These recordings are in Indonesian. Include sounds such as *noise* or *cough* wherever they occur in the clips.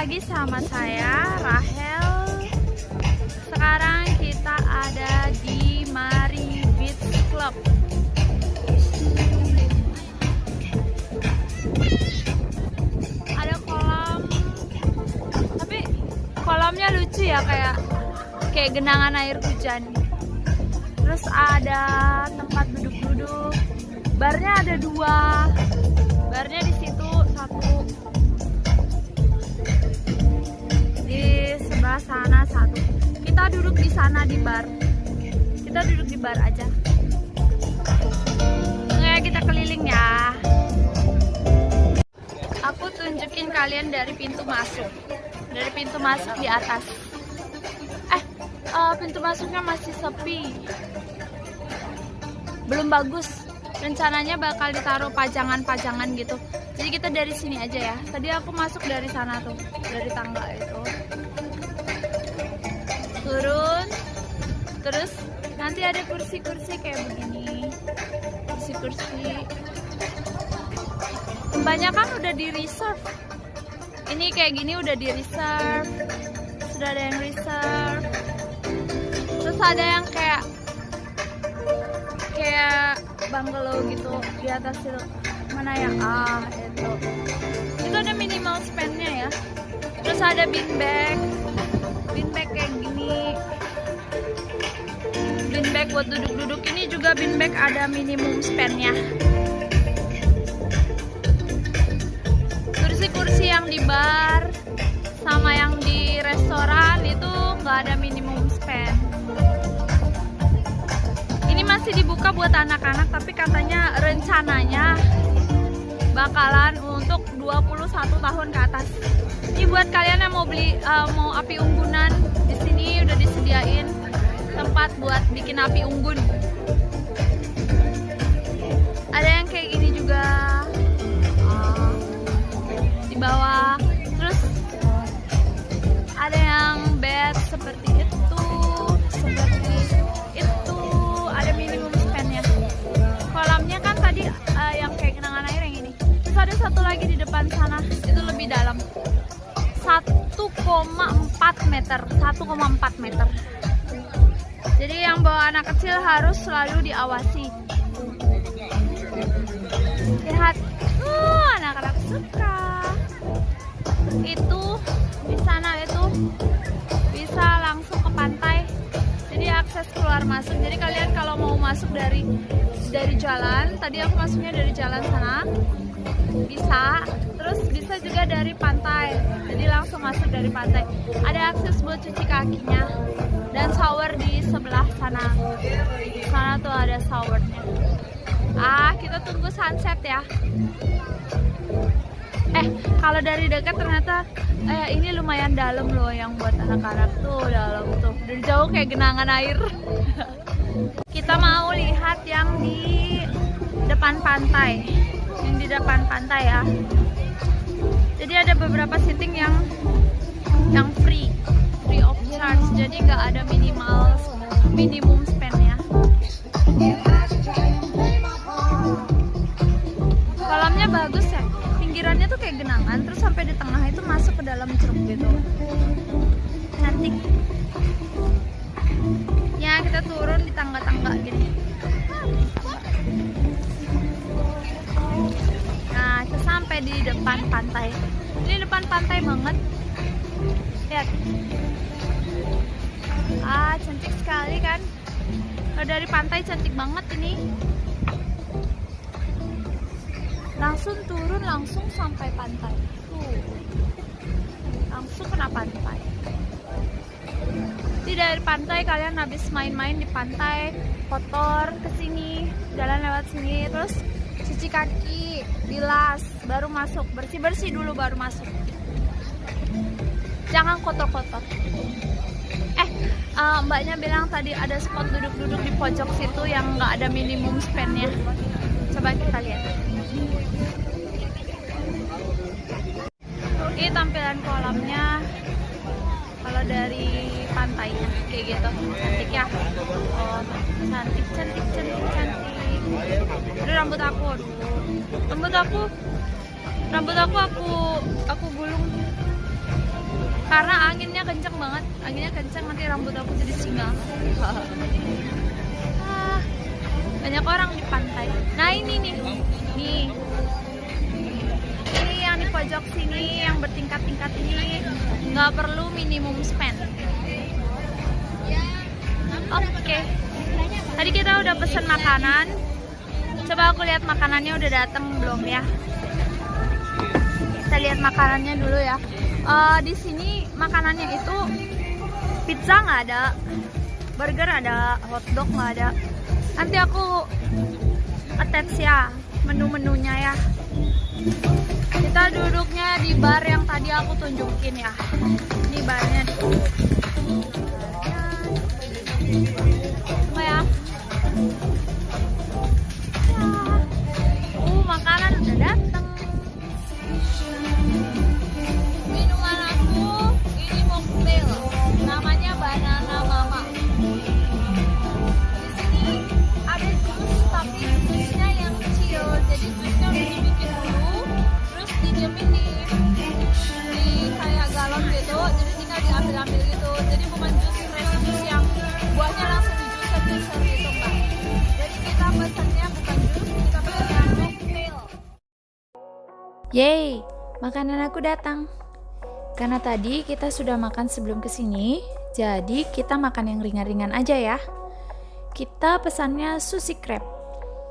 lagi sama saya Rahel. Sekarang kita ada di Mari Beach Club. Ada kolam, tapi kolamnya lucu ya kayak kayak genangan air hujan. Terus ada tempat duduk-duduk. Barnya ada dua. Barnya di situ satu sana satu. Kita duduk di sana di bar. Kita duduk di bar aja. Oke kita keliling ya. Aku tunjukin kalian dari pintu masuk. Dari pintu masuk di atas. Eh eh, pintu masuknya masih sepi. Belum bagus. Rencananya bakal ditaruh pajangan-pajangan gitu. Jadi kita dari sini aja ya. Tadi aku masuk dari sana tuh dari tangga itu turun. Terus nanti ada kursi-kursi kayak begini. Kursi-kursi. Kebanyakan udah di reserve. Ini kayak gini udah di reserve. Sudah ada yang reserve. Terus ada yang kayak kayak bungalow gitu di atas itu. Mana ya ah itu itu ada minimal spendnya ya. Terus ada beanbag beanbag kayak gini. Beanbag buat duduk-duduk. Ini juga beanbag ada minimum spendnya kursi-kursi yang di bar sama yang di restoran itu nggak ada minimum spend ini masih dibuka buat anak-anak tapi katanya rencananya bakalan untuk 21 tahun ke atas. Ini buat kalian yang mau beli uh, mau api unggunan di sini udah disediain tempat buat bikin api unggun. Ada yang kayak gini juga. Uh, di bawah. Terus ada yang bed seperti depan sana itu lebih dalam. 1,4 meter 1,4 meter. Jadi yang bawa anak kecil harus selalu diawasi. Lihat uh, anak-anak suka. Itu di sana itu bisa langsung ke pantai. Jadi akses keluar masuk. Jadi kalian kalau mau masuk dari dari jalan tadi aku masuknya dari jalan sana bisa terus bisa juga dari pantai. Jadi langsung masuk dari pantai. Ada akses buat cuci kakinya dan shower di sebelah sana. Sana tuh ada showernya. Ah kita tunggu sunset ya. Eh kalau dari dekat ternyata eh, ini lumayan dalam loh yang buat anak-anak tuh dalam tuh. Dari jauh kayak genangan air. *laughs* Kita mau lihat yang di depan pantai. Yang di depan pantai ya jadi ada beberapa seating yang yang free free of charge. Jadi nggak ada minimal minimum spendnya. Kolamnya bagus ya. Pinggirannya tuh kayak genangan terus sampai di tengah itu masuk ke dalam ceruk gitu. Cantik. Ya kita turun di tangga-tangga gini kita sampai di depan pantai. Ini depan pantai banget. Lihat. Ah cantik sekali kan? Kalau dari pantai cantik banget ini. Langsung turun langsung sampai pantai. Tuh. Langsung kena pantai. Di dari pantai kalian habis main-main di pantai kotor ke sini jalan lewat sini terus cuci kaki bilas baru masuk. Bersih bersih dulu baru masuk. Jangan kotor-kotor. Eh uh, mbaknya bilang tadi ada spot duduk-duduk di pojok situ yang nggak ada minimum spendnya coba kita lihat. Ini tampilan kolamnya. Kalau dari pantainya kayak gitu. Cantik ya. Oh cantik cantik cantik cantik Aduh rambut aku aduh. rambut aku rambut aku aku aku gulung. Karena anginnya kenceng banget anginnya kenceng nanti rambut aku jadi singa. *laughs* Ah, banyak orang di pantai. Nah ini nih nih. Ini yang di pojok sini yang bertingkat-tingkat ini. Nggak perlu minimum spend. Oke. Okay. tadi kita udah pesen makanan coba aku lihat makanannya udah datang belum ya? Kita lihat makanannya dulu ya. Uh, di sini makanannya itu pizza nggak ada burger ada hotdog nggak ada. Nanti aku attach ya menu-menunya ya. Kita duduknya di bar yang tadi aku tunjukin ya. Ini barnya. Cuma ya makanan Yeay, makanan aku datang. Karena tadi kita sudah makan sebelum ke sini, jadi kita makan yang ringan-ringan aja ya. Kita pesannya sushi crab.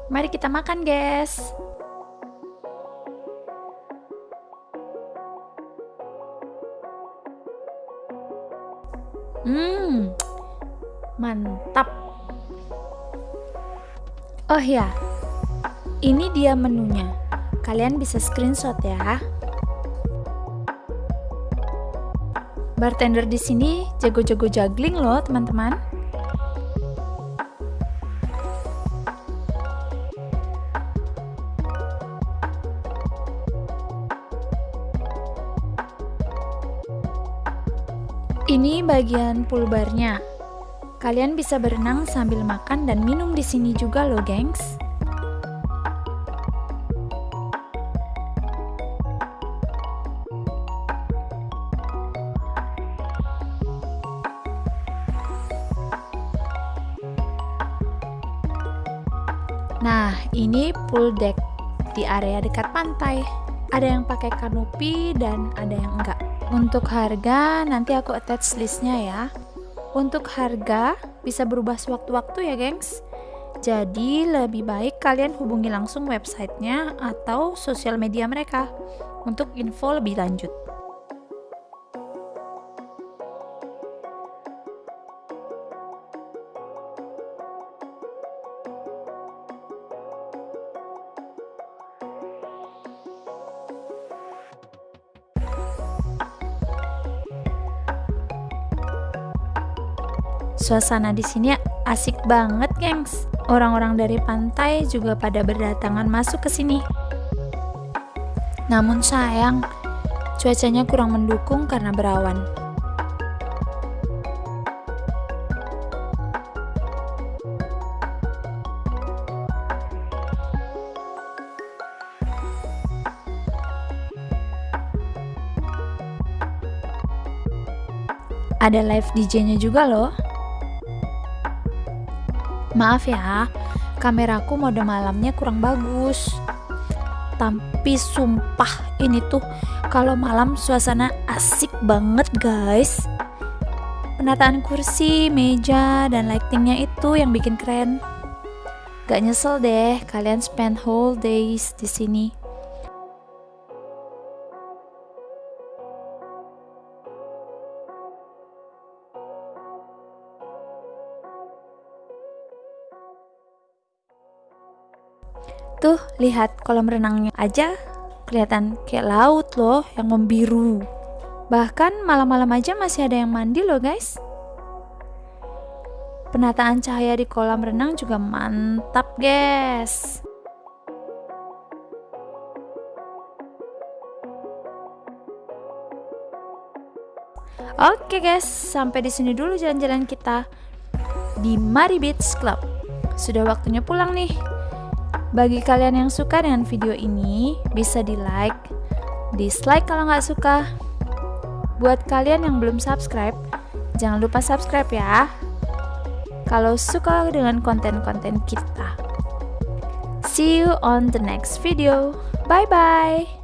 Mari kita makan, guys. Hmm, mantap. Oh ya, ini dia menunya. Kalian bisa screenshot ya. Bartender di sini jago-jago juggling loh, teman-teman. Ini bagian pool barnya. Kalian bisa berenang sambil makan dan minum di sini juga loh, gengs. Nah, ini pool deck di area dekat pantai. Ada yang pakai kanopi dan ada yang enggak. Untuk harga nanti aku attach listnya ya. Untuk harga bisa berubah sewaktu-waktu ya, gengs. Jadi lebih baik kalian hubungi langsung websitenya atau sosial media mereka untuk info lebih lanjut. Suasana di sini asik banget, gengs. Orang-orang dari pantai juga pada berdatangan masuk ke sini. Namun sayang, cuacanya kurang mendukung karena berawan. Ada live DJ-nya juga loh. Maaf ya, kameraku mode malamnya kurang bagus. Tapi sumpah ini tuh kalau malam suasana asik banget guys. Penataan kursi, meja, dan lightingnya itu yang bikin keren. Gak nyesel deh kalian spend whole days di sini. Tuh, lihat kolam renangnya aja kelihatan kayak laut loh yang membiru. Bahkan malam-malam aja masih ada yang mandi loh guys. Penataan cahaya di kolam renang juga mantap guys. Oke guys, sampai di sini dulu jalan-jalan kita di Mari Beach Club. Sudah waktunya pulang nih. Bagi kalian yang suka dengan video ini, bisa di like, dislike kalau nggak suka. Buat kalian yang belum subscribe, jangan lupa subscribe ya. Kalau suka dengan konten-konten kita. See you on the next video. Bye bye.